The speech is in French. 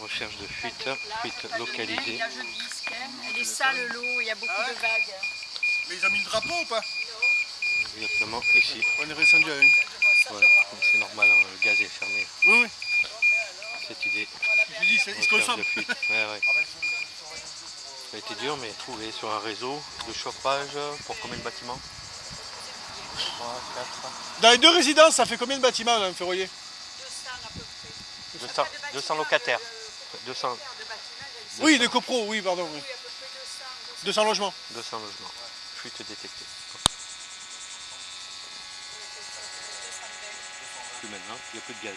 Recherche de fuite, fuite localisée. Elle est sale l'eau, il y a beaucoup de vagues. Mais ils ont mis le drapeau ou pas Exactement ici. On est descendu à une. Ouais, c'est normal, hein, le gaz est fermé. Oui, oui. Cette idée. Je dis, c'est- ils se Recherche consomment. de fuite. Ouais, ouais. Ça a été dur, mais trouvé sur un réseau de chauffage pour combien de bâtiments 3, 4, Dans les deux résidences, ça fait combien de bâtiments là, un ferroyer 200, 200 locataires. 200, Oui, de copro, oui, pardon. Oui. 200 logements. 200 logements. Fuite détectée. Plus maintenant, il n'y a plus de gaz.